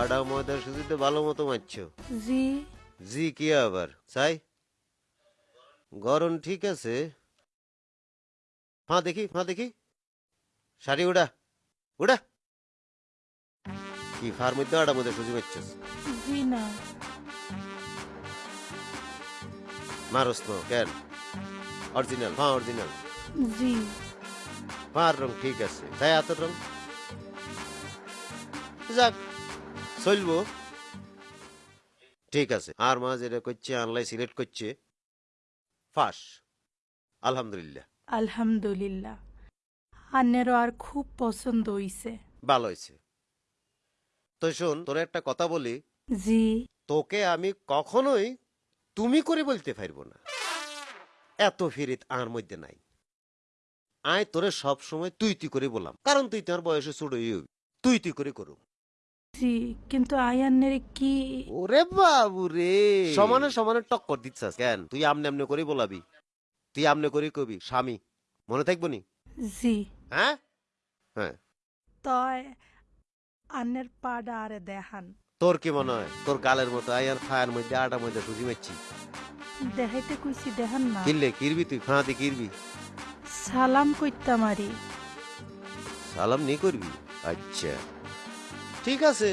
আডা ময়দা সুজিতে ভালো মতো মারছো জি। জি কি আবার? চাই? গরম ঠিক আছে। হ্যাঁ দেখি হ্যাঁ দেখি। শাড়ি উড়া উড়া। কি ফার মধ্যে আডা মধ্যে সুজি মারছস জি না। মারস তো কেন? অরিজিনাল হ্যাঁ অরিজিনাল। জি। পার রং ঠিক আছে। তাই হাতের রং? যাক চলবো। ঠিক আছে। আর মা যেটা করছে আনলাই সিলেক্ট করছে। ফাঁস আলহামদুলিল্লাহ। আলহামদুলিল্লাহ। আন্নেরও আর খুব পছন্দ হইছে। ভালো হয়েছে তো শোন তোর একটা কথা বলি। জি। তোকে আমি কখনোই তুমি করে বলতে পারব না। এত ফিরিত আর মধ্যে নাই। আয় তোরে সব সময় তুই তুই করে বললাম। কারণ তুই তোমার বয়সে ছোট তুই তুই করে করু জি কিন্তু কি? ওরে বাবু রে সমানে সমানে টক্কর দিচ্ছাস কেন? তুই আমনে আমনে করে বলাবি। তুই আমনে করে কবি স্বামী। মনে থাকব নি? জি। হ্যাঁ? হ্যাঁ। তয় আন্নের পাডা আরে দেখান। তোর কি মনে হয়? তোর গালের মতো আয়ার ফায়ার মধ্যে আটার মধ্যে সুজি মারছি। দেখাইতে কইছি দেখান না। কিনলে কিরবি তুই? ফাঁদি কিরবি? সালাম কইতাম আরি। সালাম নি করবি? আচ্ছা। ঠিক আছে।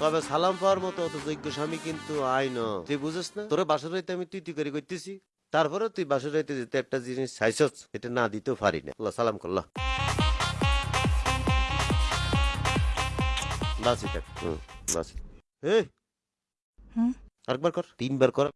তবে সালাম পাওয়ার মতো অত যোগ্য স্বামী কিন্তু আই ন। তুই বুঝিস না? তোর বাসর রাইতে আমি তুই তুই করে করতেছি তারপরে তুই বাসর রাইতে যেতে একটা জিনিস চাইছ এটা না দিতেও পারি না। আল্লাহ সালাম করল্লা বাসি থাক। হুম বাসি এই। আরেকবার কর। তিনবার কর।